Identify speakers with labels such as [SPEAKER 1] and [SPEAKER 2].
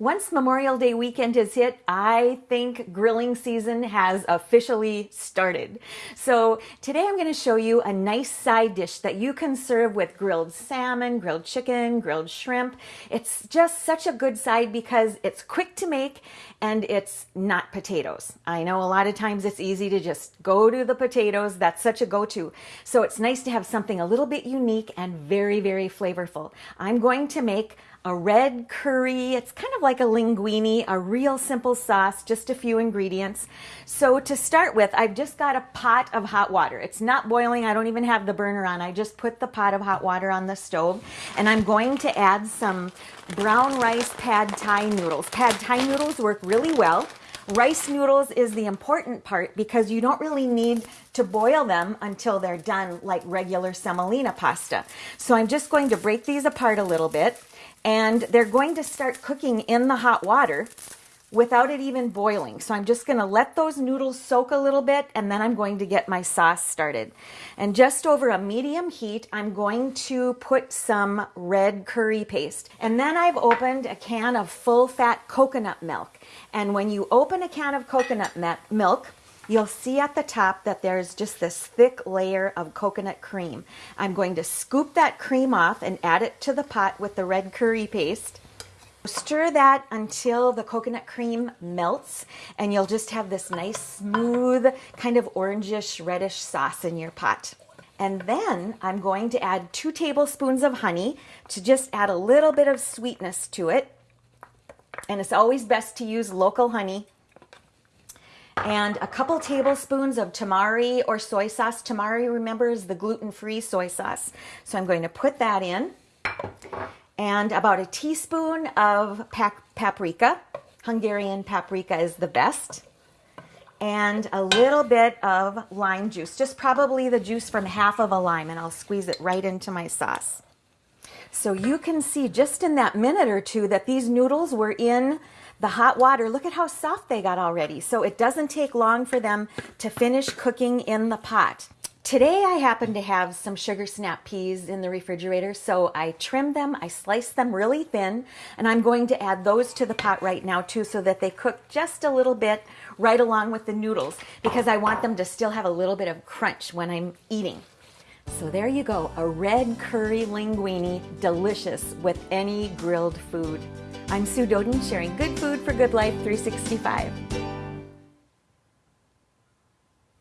[SPEAKER 1] Once Memorial Day weekend is hit, I think grilling season has officially started. So today I'm going to show you a nice side dish that you can serve with grilled salmon, grilled chicken, grilled shrimp. It's just such a good side because it's quick to make and it's not potatoes. I know a lot of times it's easy to just go to the potatoes. That's such a go-to. So it's nice to have something a little bit unique and very, very flavorful. I'm going to make a red curry. It's kind of like a linguine, a real simple sauce, just a few ingredients. So to start with, I've just got a pot of hot water. It's not boiling. I don't even have the burner on. I just put the pot of hot water on the stove and I'm going to add some brown rice pad thai noodles. Pad thai noodles work really well. Rice noodles is the important part because you don't really need to boil them until they're done like regular semolina pasta. So I'm just going to break these apart a little bit and they're going to start cooking in the hot water without it even boiling. So I'm just going to let those noodles soak a little bit and then I'm going to get my sauce started. And just over a medium heat, I'm going to put some red curry paste. And then I've opened a can of full fat coconut milk. And when you open a can of coconut milk, you'll see at the top that there's just this thick layer of coconut cream. I'm going to scoop that cream off and add it to the pot with the red curry paste. Stir that until the coconut cream melts and you'll just have this nice smooth kind of orangish reddish sauce in your pot. And then I'm going to add two tablespoons of honey to just add a little bit of sweetness to it. And it's always best to use local honey and a couple tablespoons of tamari or soy sauce. Tamari, remember, is the gluten-free soy sauce. So I'm going to put that in. And about a teaspoon of paprika. Hungarian paprika is the best. And a little bit of lime juice, just probably the juice from half of a lime, and I'll squeeze it right into my sauce. So you can see just in that minute or two that these noodles were in the hot water, look at how soft they got already. So it doesn't take long for them to finish cooking in the pot. Today I happen to have some sugar snap peas in the refrigerator, so I trimmed them, I sliced them really thin, and I'm going to add those to the pot right now too so that they cook just a little bit right along with the noodles because I want them to still have a little bit of crunch when I'm eating. So there you go, a red curry linguine, delicious with any grilled food. I'm Sue Doeden sharing good food for good life 365.